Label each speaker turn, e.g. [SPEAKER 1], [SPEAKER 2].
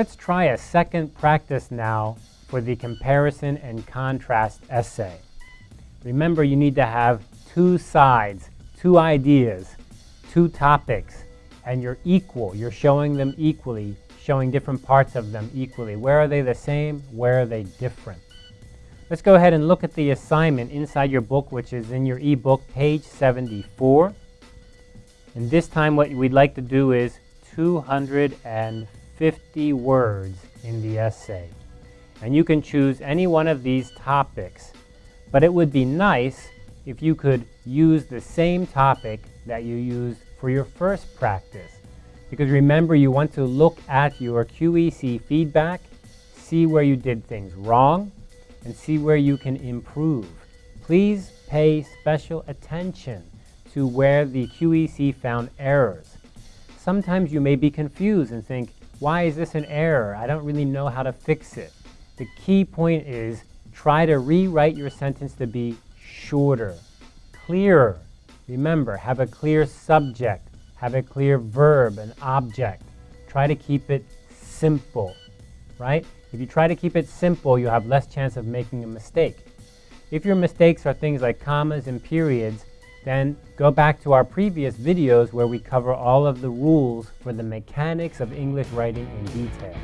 [SPEAKER 1] Let's try a second practice now for the comparison and contrast essay. Remember, you need to have two sides, two ideas, two topics, and you're equal. You're showing them equally, showing different parts of them equally. Where are they the same? Where are they different? Let's go ahead and look at the assignment inside your book, which is in your ebook, page 74. And this time what we'd like to do is 250 words in the essay. And you can choose any one of these topics. But it would be nice if you could use the same topic that you used for your first practice. Because remember, you want to look at your QEC feedback, see where you did things wrong, and see where you can improve. Please pay special attention to where the QEC found errors. Sometimes you may be confused and think, why is this an error? I don't really know how to fix it. The key point is try to rewrite your sentence to be shorter, clearer. Remember, have a clear subject, have a clear verb, an object. Try to keep it simple, right? If you try to keep it simple, you have less chance of making a mistake. If your mistakes are things like commas and periods, then go back to our previous videos where we cover all of the rules for the mechanics of English writing in detail.